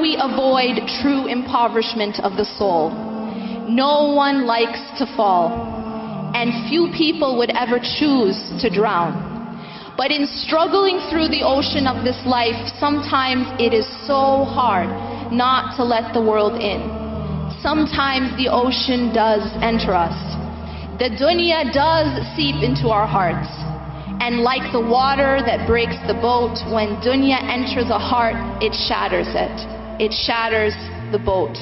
do we avoid true impoverishment of the soul? No one likes to fall, and few people would ever choose to drown. But in struggling through the ocean of this life, sometimes it is so hard not to let the world in. Sometimes the ocean does enter us. The dunya does seep into our hearts. And like the water that breaks the boat, when dunya enters a heart, it shatters it. It shatters the boat.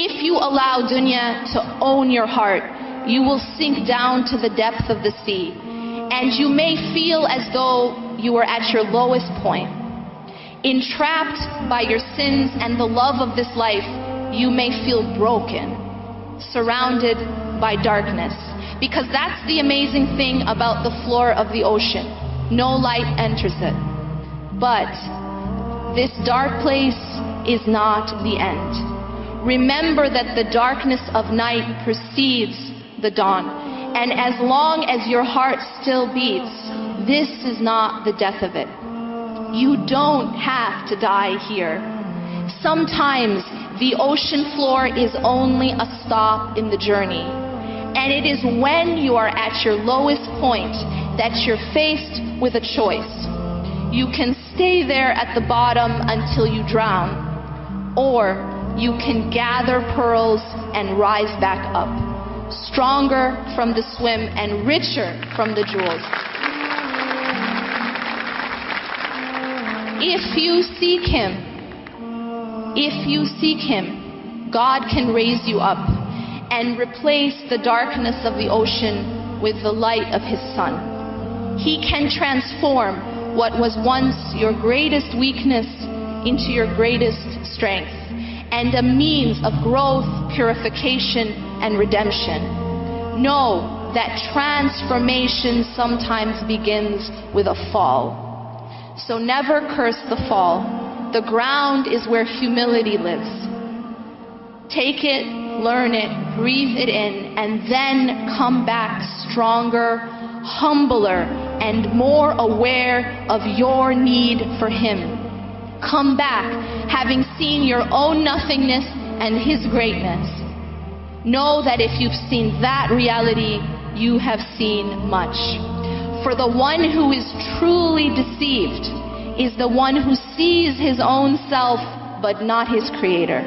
If you allow dunya to own your heart, you will sink down to the depth of the sea. And you may feel as though you are at your lowest point. Entrapped by your sins and the love of this life, you may feel broken, surrounded by darkness. Because that's the amazing thing about the floor of the ocean. No light enters it. But this dark place is not the end. Remember that the darkness of night precedes the dawn. And as long as your heart still beats, this is not the death of it. You don't have to die here. Sometimes the ocean floor is only a stop in the journey. And it is when you are at your lowest point that you're faced with a choice. You can stay there at the bottom until you drown, or you can gather pearls and rise back up, stronger from the swim and richer from the jewels. If you seek Him, if you seek Him, God can raise you up and replace the darkness of the ocean with the light of His sun. He can transform what was once your greatest weakness into your greatest strength and a means of growth, purification, and redemption. Know that transformation sometimes begins with a fall. So never curse the fall. The ground is where humility lives. Take it, learn it, breathe it in, and then come back stronger, humbler, and more aware of your need for Him. Come back having seen your own nothingness and His greatness. Know that if you've seen that reality, you have seen much. For the one who is truly deceived is the one who sees his own self but not his creator.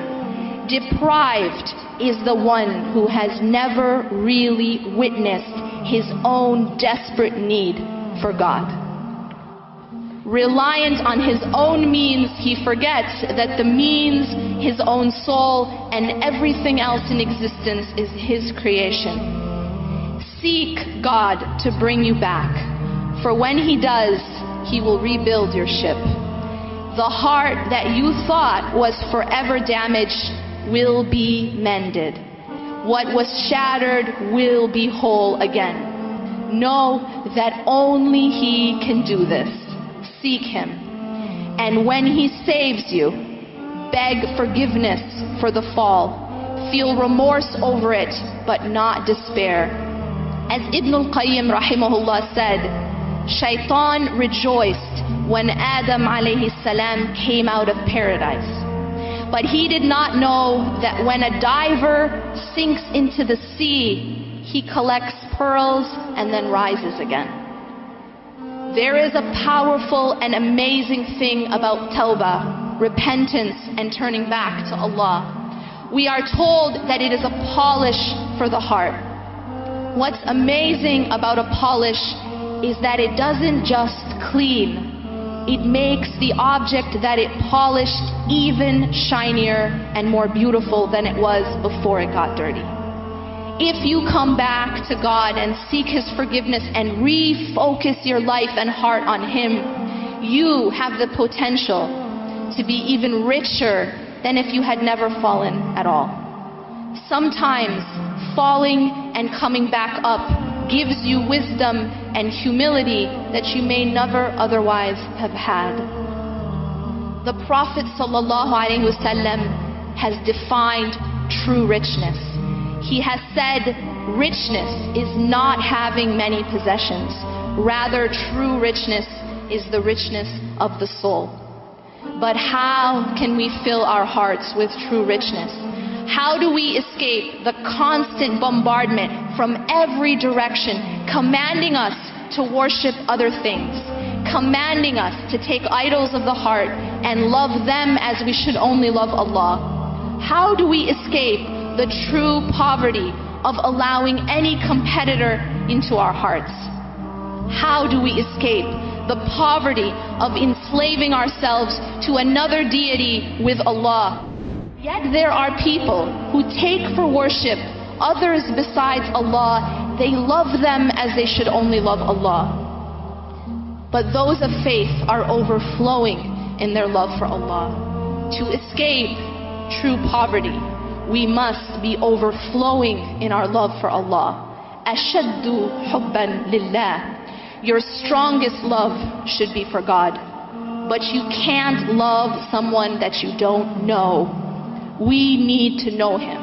Deprived is the one who has never really witnessed his own desperate need for God. Reliant on his own means, he forgets that the means, his own soul, and everything else in existence is his creation. Seek God to bring you back. For when He does, He will rebuild your ship. The heart that you thought was forever damaged will be mended. What was shattered will be whole again. Know that only He can do this. Seek Him. And when He saves you, beg forgiveness for the fall. Feel remorse over it, but not despair. As Ibn al-Qayyim rahimahullah said, Shaitan rejoiced when Adam alayhi salam came out of paradise. But he did not know that when a diver sinks into the sea, he collects pearls and then rises again. There is a powerful and amazing thing about tawbah, repentance, and turning back to Allah. We are told that it is a polish for the heart. What's amazing about a polish is that it doesn't just clean, it makes the object that it polished even shinier and more beautiful than it was before it got dirty. If you come back to God and seek His forgiveness and refocus your life and heart on Him, you have the potential to be even richer than if you had never fallen at all. Sometimes falling and coming back up gives you wisdom and humility that you may never otherwise have had. The Prophet has defined true richness. He has said richness is not having many possessions. Rather, true richness is the richness of the soul. But how can we fill our hearts with true richness? How do we escape the constant bombardment from every direction, commanding us to worship other things, commanding us to take idols of the heart and love them as we should only love Allah? How do we escape the true poverty of allowing any competitor into our hearts? How do we escape the poverty of enslaving ourselves to another deity with Allah? Yet there are people who take for worship others besides Allah. They love them as they should only love Allah. But those of faith are overflowing in their love for Allah. To escape true poverty, we must be overflowing in our love for Allah. Ashaddu hubban lillah. Your strongest love should be for God. But you can't love someone that you don't know. We need to know Him.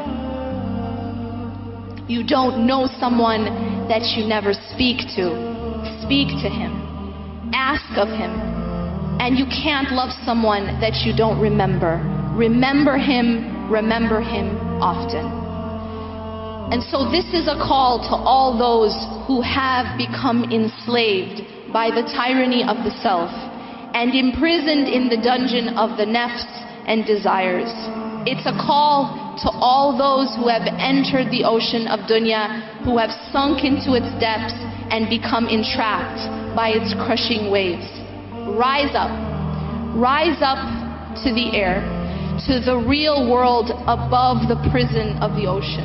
You don't know someone that you never speak to. Speak to Him. Ask of Him. And you can't love someone that you don't remember. Remember Him, remember Him often. And so this is a call to all those who have become enslaved by the tyranny of the self and imprisoned in the dungeon of the nafs and desires. It's a call to all those who have entered the ocean of dunya, who have sunk into its depths and become entrapped by its crushing waves. Rise up. Rise up to the air, to the real world above the prison of the ocean.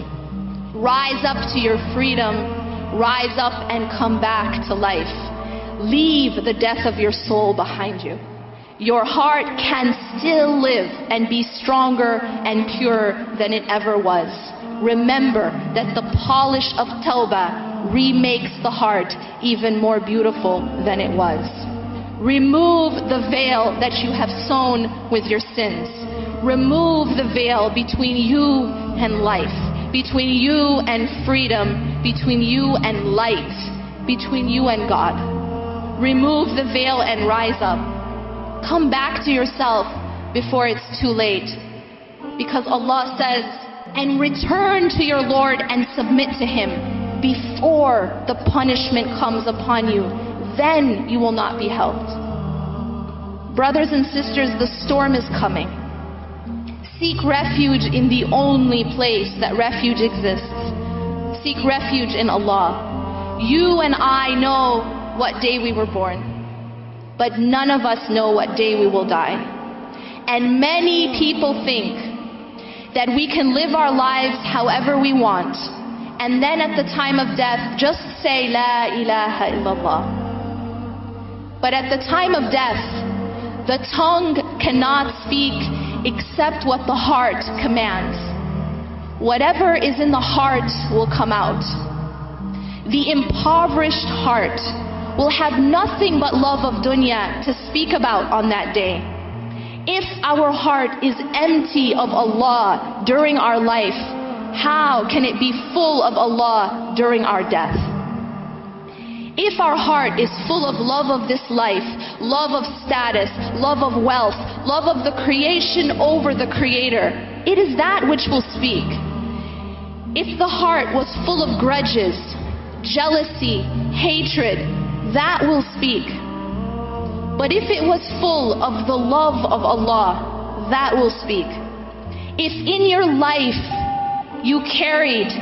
Rise up to your freedom. Rise up and come back to life. Leave the death of your soul behind you. Your heart can still live and be stronger and purer than it ever was. Remember that the polish of Tawbah remakes the heart even more beautiful than it was. Remove the veil that you have sewn with your sins. Remove the veil between you and life, between you and freedom, between you and light, between you and God. Remove the veil and rise up. Come back to yourself before it's too late. Because Allah says, and return to your Lord and submit to Him before the punishment comes upon you. Then you will not be helped. Brothers and sisters, the storm is coming. Seek refuge in the only place that refuge exists. Seek refuge in Allah. You and I know what day we were born but none of us know what day we will die. And many people think that we can live our lives however we want, and then at the time of death, just say, La ilaha illallah. But at the time of death, the tongue cannot speak except what the heart commands. Whatever is in the heart will come out. The impoverished heart will have nothing but love of dunya to speak about on that day. If our heart is empty of Allah during our life, how can it be full of Allah during our death? If our heart is full of love of this life, love of status, love of wealth, love of the creation over the Creator, it is that which will speak. If the heart was full of grudges, jealousy, hatred, that will speak. But if it was full of the love of Allah, that will speak. If in your life you carried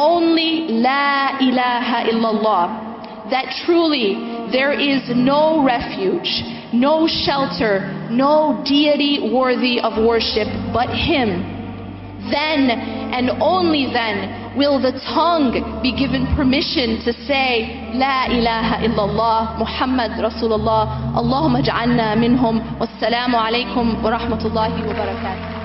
only La ilaha illallah, that truly there is no refuge, no shelter, no deity worthy of worship but Him, then and only then will the tongue be given permission to say La ilaha illallah Muhammad Rasulullah Allahumma ja'alna minhum wassalamu alaikum wa rahmatullahi wa barakatuh